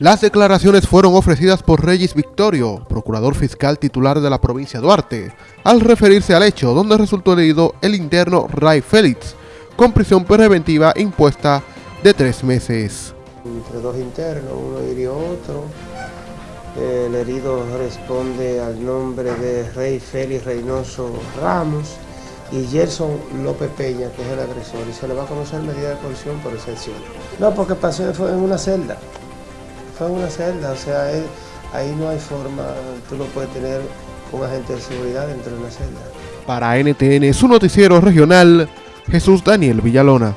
Las declaraciones fueron ofrecidas por Regis Victorio, procurador fiscal titular de la provincia de Duarte, al referirse al hecho donde resultó herido el interno Ray Félix, con prisión preventiva impuesta de tres meses. Entre dos internos, uno hirió otro. El herido responde al nombre de Rey Félix Reynoso Ramos y Gerson López Peña, que es el agresor, y se le va a conocer medida de coerción por excepción. No, porque pasó fue en una celda en una celda, o sea, ahí no hay forma, tú no puedes tener un agente de seguridad dentro de una celda. Para NTN, su noticiero regional, Jesús Daniel Villalona.